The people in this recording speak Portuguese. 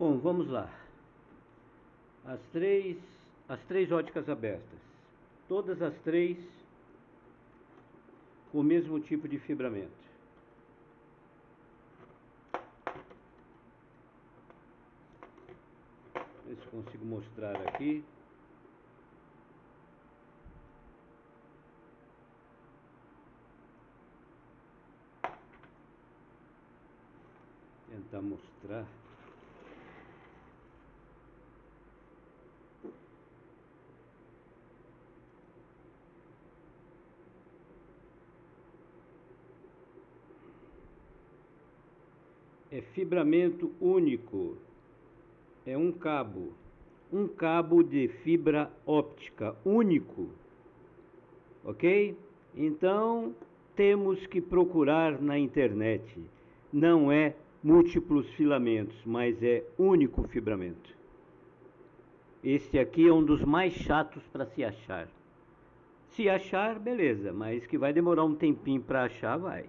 Bom, vamos lá. As três, as três óticas abertas. Todas as três com o mesmo tipo de fibramento. Ver se consigo mostrar aqui. Tentar mostrar. É fibramento único, é um cabo, um cabo de fibra óptica único, ok? Então temos que procurar na internet, não é múltiplos filamentos, mas é único fibramento. Este aqui é um dos mais chatos para se achar. Se achar, beleza, mas que vai demorar um tempinho para achar, vai.